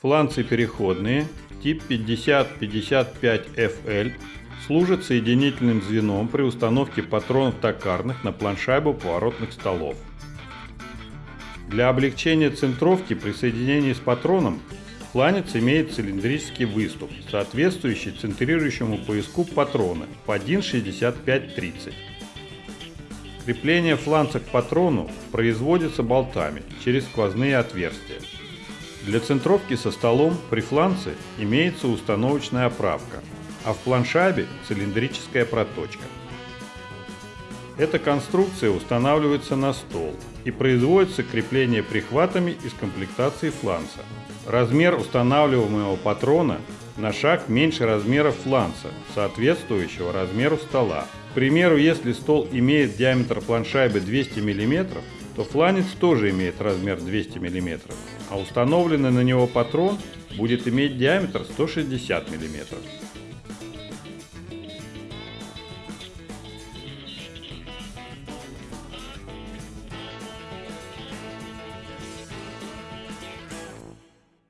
Фланцы переходные тип 50-55FL служат соединительным звеном при установке патронов токарных на планшайбу поворотных столов. Для облегчения центровки при соединении с патроном фланец имеет цилиндрический выступ, соответствующий центрирующему пояску патрона по 1,65-30. Крепление фланца к патрону производится болтами через сквозные отверстия. Для центровки со столом при фланце имеется установочная оправка, а в планшабе цилиндрическая проточка. Эта конструкция устанавливается на стол и производится крепление прихватами из комплектации фланца. Размер устанавливаемого патрона на шаг меньше размера фланца, соответствующего размеру стола. К примеру, если стол имеет диаметр планшайбы 200 мм, то фланец тоже имеет размер 200 мм, а установленный на него патрон будет иметь диаметр 160 мм.